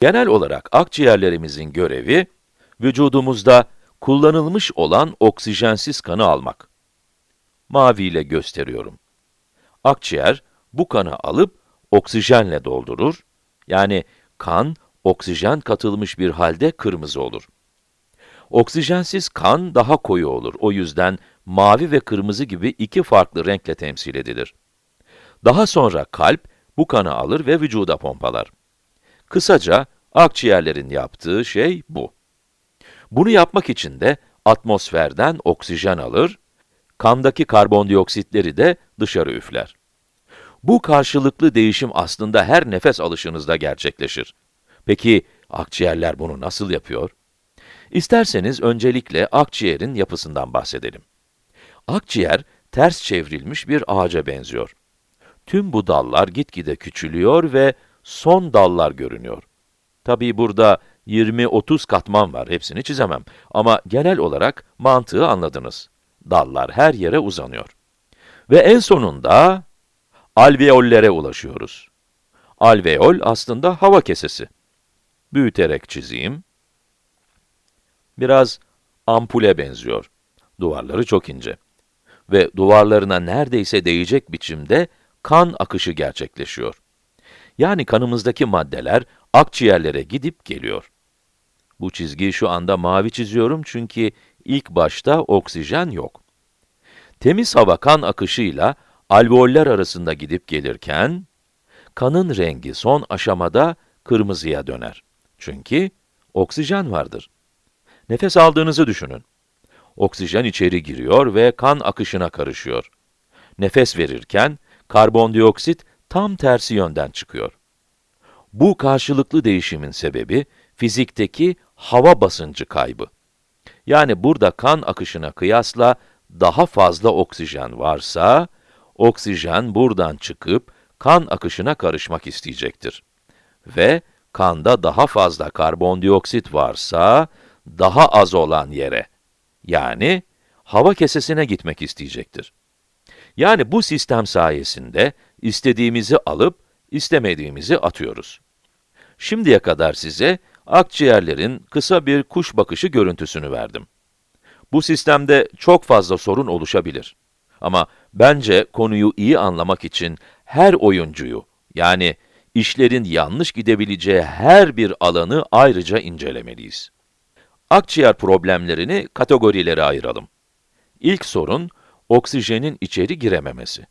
Genel olarak akciğerlerimizin görevi, vücudumuzda kullanılmış olan oksijensiz kanı almak. Mavi ile gösteriyorum. Akciğer, bu kanı alıp oksijenle doldurur. Yani kan, oksijen katılmış bir halde kırmızı olur. Oksijensiz kan daha koyu olur. O yüzden mavi ve kırmızı gibi iki farklı renkle temsil edilir. Daha sonra kalp bu kanı alır ve vücuda pompalar. Kısaca akciğerlerin yaptığı şey bu. Bunu yapmak için de atmosferden oksijen alır, kandaki karbondioksitleri de dışarı üfler. Bu karşılıklı değişim aslında her nefes alışınızda gerçekleşir. Peki akciğerler bunu nasıl yapıyor? İsterseniz öncelikle akciğerin yapısından bahsedelim. Akciğer, ters çevrilmiş bir ağaca benziyor. Tüm bu dallar gitgide küçülüyor ve son dallar görünüyor. Tabii burada 20-30 katman var, hepsini çizemem. Ama genel olarak mantığı anladınız. Dallar her yere uzanıyor. Ve en sonunda alveollere ulaşıyoruz. Alveol aslında hava kesesi. Büyüterek çizeyim. Biraz ampule benziyor. Duvarları çok ince. Ve duvarlarına neredeyse değecek biçimde kan akışı gerçekleşiyor. Yani kanımızdaki maddeler akciğerlere gidip geliyor. Bu çizgiyi şu anda mavi çiziyorum çünkü ilk başta oksijen yok. Temiz hava kan akışıyla alveoller arasında gidip gelirken, kanın rengi son aşamada kırmızıya döner. Çünkü oksijen vardır. Nefes aldığınızı düşünün. Oksijen içeri giriyor ve kan akışına karışıyor. Nefes verirken, karbondioksit tam tersi yönden çıkıyor. Bu karşılıklı değişimin sebebi, fizikteki hava basıncı kaybı. Yani burada kan akışına kıyasla daha fazla oksijen varsa, oksijen buradan çıkıp kan akışına karışmak isteyecektir. Ve kanda daha fazla karbondioksit varsa, daha az olan yere, yani hava kesesine gitmek isteyecektir. Yani bu sistem sayesinde istediğimizi alıp, istemediğimizi atıyoruz. Şimdiye kadar size akciğerlerin kısa bir kuş bakışı görüntüsünü verdim. Bu sistemde çok fazla sorun oluşabilir. Ama bence konuyu iyi anlamak için her oyuncuyu, yani işlerin yanlış gidebileceği her bir alanı ayrıca incelemeliyiz. Akciğer problemlerini kategorilere ayıralım. İlk sorun, oksijenin içeri girememesi.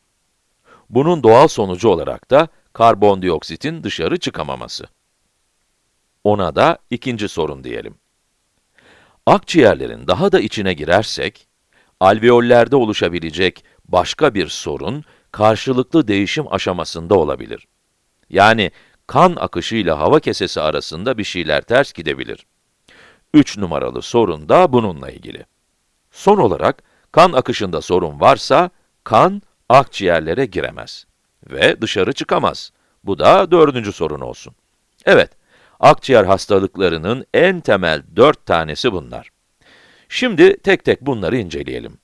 Bunun doğal sonucu olarak da karbondioksitin dışarı çıkamaması. Ona da ikinci sorun diyelim. Akciğerlerin daha da içine girersek, alveollerde oluşabilecek başka bir sorun, karşılıklı değişim aşamasında olabilir. Yani kan akışıyla hava kesesi arasında bir şeyler ters gidebilir. 3 numaralı sorun da bununla ilgili. Son olarak, kan akışında sorun varsa, kan akciğerlere giremez ve dışarı çıkamaz. Bu da dördüncü sorun olsun. Evet, akciğer hastalıklarının en temel dört tanesi bunlar. Şimdi tek tek bunları inceleyelim.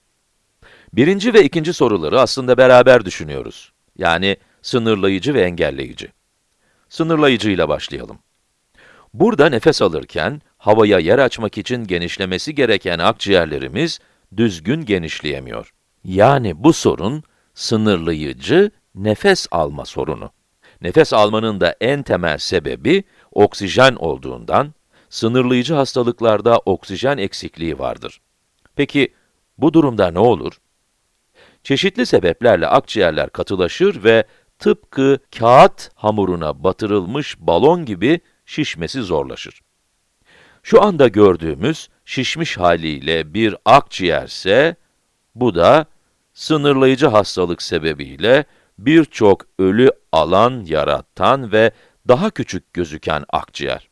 Birinci ve ikinci soruları aslında beraber düşünüyoruz. Yani sınırlayıcı ve engelleyici. Sınırlayıcı ile başlayalım. Burada nefes alırken, havaya yer açmak için genişlemesi gereken akciğerlerimiz düzgün genişleyemiyor. Yani bu sorun, sınırlayıcı nefes alma sorunu. Nefes almanın da en temel sebebi oksijen olduğundan, sınırlayıcı hastalıklarda oksijen eksikliği vardır. Peki, bu durumda ne olur? Çeşitli sebeplerle akciğerler katılaşır ve tıpkı kağıt hamuruna batırılmış balon gibi şişmesi zorlaşır. Şu anda gördüğümüz şişmiş haliyle bir akciğerse, bu da sınırlayıcı hastalık sebebiyle birçok ölü alan yaratan ve daha küçük gözüken akciğer.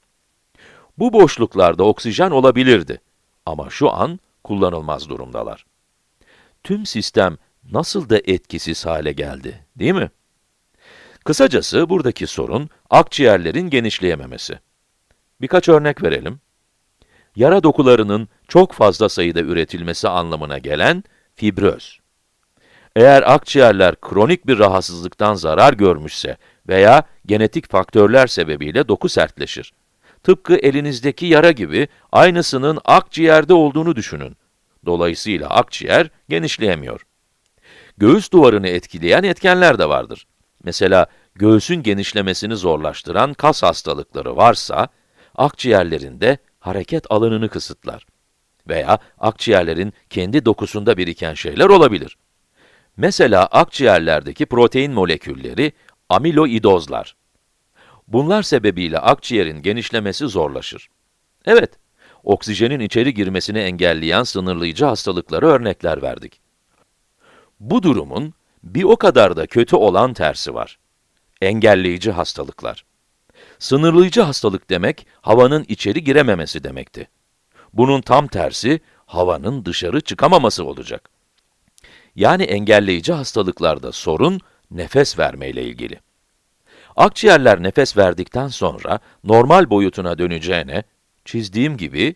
Bu boşluklarda oksijen olabilirdi ama şu an kullanılmaz durumdalar. Tüm sistem nasıl da etkisiz hale geldi, değil mi? Kısacası buradaki sorun akciğerlerin genişleyememesi. Birkaç örnek verelim. Yara dokularının çok fazla sayıda üretilmesi anlamına gelen fibröz. Eğer akciğerler kronik bir rahatsızlıktan zarar görmüşse veya genetik faktörler sebebiyle doku sertleşir. Tıpkı elinizdeki yara gibi aynısının akciğerde olduğunu düşünün. Dolayısıyla akciğer genişleyemiyor. Göğüs duvarını etkileyen etkenler de vardır. Mesela göğsün genişlemesini zorlaştıran kas hastalıkları varsa, akciğerlerinde hareket alanını kısıtlar. Veya akciğerlerin kendi dokusunda biriken şeyler olabilir. Mesela akciğerlerdeki protein molekülleri amiloidozlar. Bunlar sebebiyle akciğerin genişlemesi zorlaşır. Evet, oksijenin içeri girmesini engelleyen sınırlayıcı hastalıklara örnekler verdik. Bu durumun bir o kadar da kötü olan tersi var. Engelleyici hastalıklar. Sınırlayıcı hastalık demek, havanın içeri girememesi demekti. Bunun tam tersi, havanın dışarı çıkamaması olacak. Yani engelleyici hastalıklarda sorun, nefes vermeyle ilgili. Akciğerler nefes verdikten sonra normal boyutuna döneceğine, çizdiğim gibi,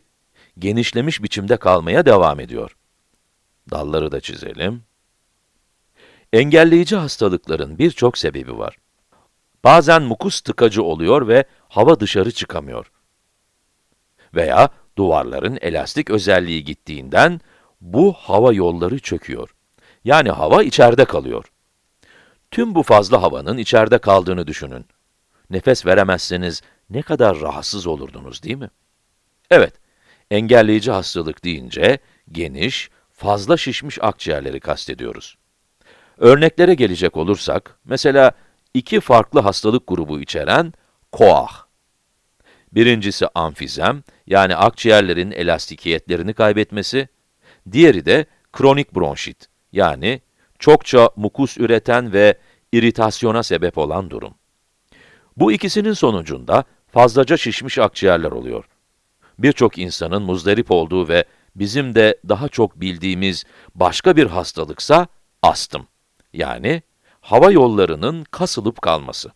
genişlemiş biçimde kalmaya devam ediyor. Dalları da çizelim. Engelleyici hastalıkların birçok sebebi var. Bazen mukus tıkacı oluyor ve hava dışarı çıkamıyor. Veya duvarların elastik özelliği gittiğinden bu hava yolları çöküyor. Yani hava içeride kalıyor. Tüm bu fazla havanın içeride kaldığını düşünün. Nefes veremezseniz ne kadar rahatsız olurdunuz değil mi? Evet, engelleyici hastalık deyince geniş, fazla şişmiş akciğerleri kastediyoruz. Örneklere gelecek olursak, mesela iki farklı hastalık grubu içeren koah. Birincisi amfizem, yani akciğerlerin elastikiyetlerini kaybetmesi, diğeri de kronik bronşit, yani çokça mukus üreten ve iritasyona sebep olan durum. Bu ikisinin sonucunda fazlaca şişmiş akciğerler oluyor. Birçok insanın muzdarip olduğu ve bizim de daha çok bildiğimiz başka bir hastalıksa astım. Yani hava yollarının kasılıp kalması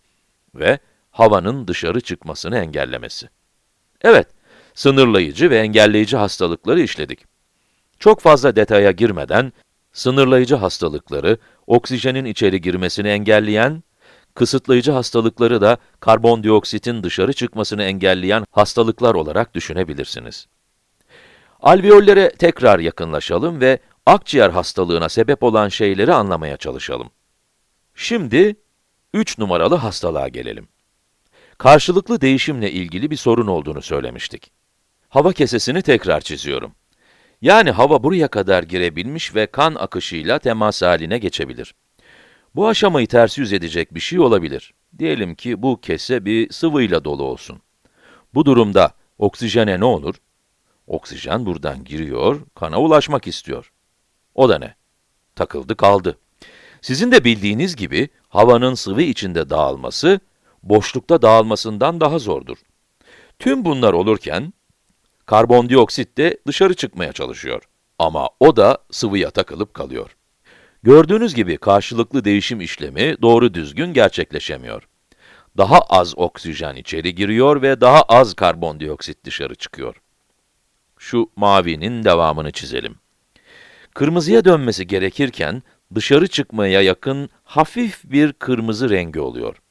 ve havanın dışarı çıkmasını engellemesi. Evet, sınırlayıcı ve engelleyici hastalıkları işledik. Çok fazla detaya girmeden, sınırlayıcı hastalıkları, oksijenin içeri girmesini engelleyen, kısıtlayıcı hastalıkları da karbondioksitin dışarı çıkmasını engelleyen hastalıklar olarak düşünebilirsiniz. Alveollere tekrar yakınlaşalım ve akciğer hastalığına sebep olan şeyleri anlamaya çalışalım. Şimdi 3 numaralı hastalığa gelelim. Karşılıklı değişimle ilgili bir sorun olduğunu söylemiştik. Hava kesesini tekrar çiziyorum. Yani hava buraya kadar girebilmiş ve kan akışıyla temas haline geçebilir. Bu aşamayı ters yüz edecek bir şey olabilir. Diyelim ki bu kese bir sıvıyla dolu olsun. Bu durumda oksijene ne olur? Oksijen buradan giriyor, kana ulaşmak istiyor. O da ne? Takıldı kaldı. Sizin de bildiğiniz gibi havanın sıvı içinde dağılması, boşlukta dağılmasından daha zordur. Tüm bunlar olurken, karbondioksit de dışarı çıkmaya çalışıyor. Ama o da sıvıya takılıp kalıyor. Gördüğünüz gibi karşılıklı değişim işlemi doğru düzgün gerçekleşemiyor. Daha az oksijen içeri giriyor ve daha az karbondioksit dışarı çıkıyor. Şu mavinin devamını çizelim. Kırmızıya dönmesi gerekirken, dışarı çıkmaya yakın hafif bir kırmızı rengi oluyor.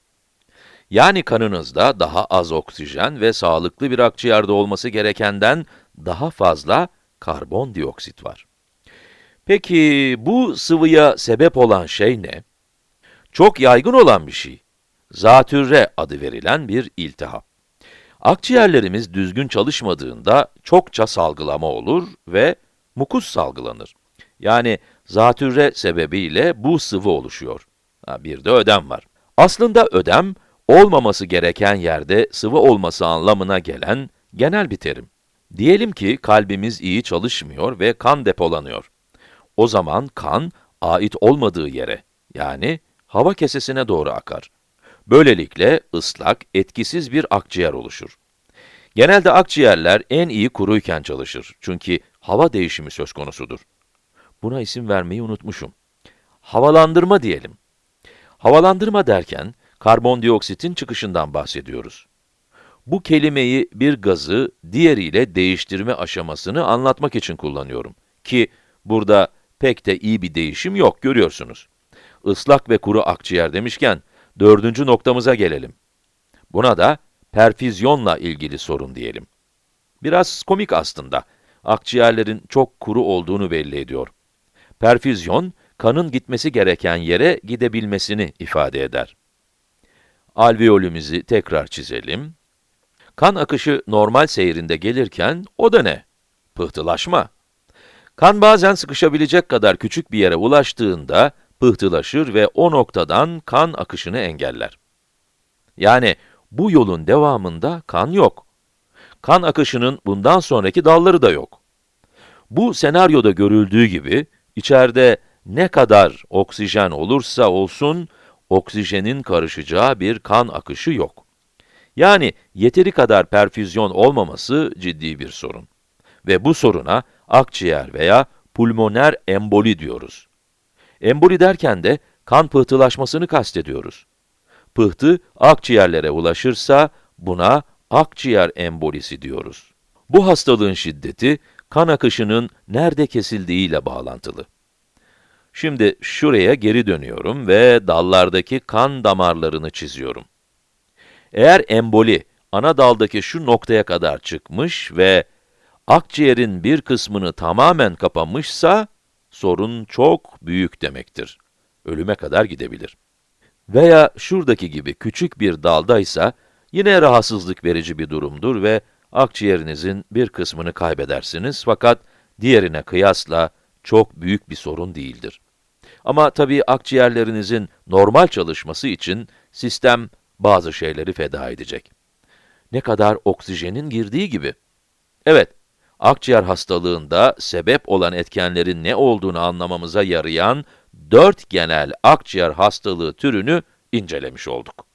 Yani kanınızda daha az oksijen ve sağlıklı bir akciğerde olması gerekenden daha fazla karbondioksit var. Peki bu sıvıya sebep olan şey ne? Çok yaygın olan bir şey. Zatürre adı verilen bir iltihap. Akciğerlerimiz düzgün çalışmadığında çokça salgılama olur ve mukus salgılanır. Yani zatürre sebebiyle bu sıvı oluşuyor. Ha, bir de ödem var. Aslında ödem, olmaması gereken yerde sıvı olması anlamına gelen genel bir terim. Diyelim ki kalbimiz iyi çalışmıyor ve kan depolanıyor. O zaman kan, ait olmadığı yere, yani hava kesesine doğru akar. Böylelikle ıslak, etkisiz bir akciğer oluşur. Genelde akciğerler en iyi kuruyken çalışır. Çünkü hava değişimi söz konusudur. Buna isim vermeyi unutmuşum. Havalandırma diyelim. Havalandırma derken, karbondioksitin çıkışından bahsediyoruz. Bu kelimeyi bir gazı diğeriyle değiştirme aşamasını anlatmak için kullanıyorum. Ki burada pek de iyi bir değişim yok, görüyorsunuz. Islak ve kuru akciğer demişken, dördüncü noktamıza gelelim. Buna da perfüzyonla ilgili sorun diyelim. Biraz komik aslında. Akciğerlerin çok kuru olduğunu belli ediyor. Perfüzyon, kanın gitmesi gereken yere gidebilmesini ifade eder. Alveolümüzü tekrar çizelim. Kan akışı normal seyrinde gelirken, o da ne? Pıhtılaşma. Kan bazen sıkışabilecek kadar küçük bir yere ulaştığında, pıhtılaşır ve o noktadan kan akışını engeller. Yani bu yolun devamında kan yok. Kan akışının bundan sonraki dalları da yok. Bu senaryoda görüldüğü gibi, içeride ne kadar oksijen olursa olsun, oksijenin karışacağı bir kan akışı yok. Yani yeteri kadar perfüzyon olmaması ciddi bir sorun. Ve bu soruna akciğer veya pulmoner emboli diyoruz. Emboli derken de kan pıhtılaşmasını kastediyoruz. Pıhtı akciğerlere ulaşırsa buna akciğer embolisi diyoruz. Bu hastalığın şiddeti kan akışının nerede kesildiğiyle bağlantılı. Şimdi şuraya geri dönüyorum ve dallardaki kan damarlarını çiziyorum. Eğer emboli ana daldaki şu noktaya kadar çıkmış ve akciğerin bir kısmını tamamen kapamışsa, sorun çok büyük demektir. Ölüme kadar gidebilir. Veya şuradaki gibi küçük bir daldaysa, yine rahatsızlık verici bir durumdur ve akciğerinizin bir kısmını kaybedersiniz fakat diğerine kıyasla çok büyük bir sorun değildir. Ama tabii akciğerlerinizin normal çalışması için sistem bazı şeyleri feda edecek. Ne kadar oksijenin girdiği gibi. Evet, akciğer hastalığında sebep olan etkenlerin ne olduğunu anlamamıza yarayan dört genel akciğer hastalığı türünü incelemiş olduk.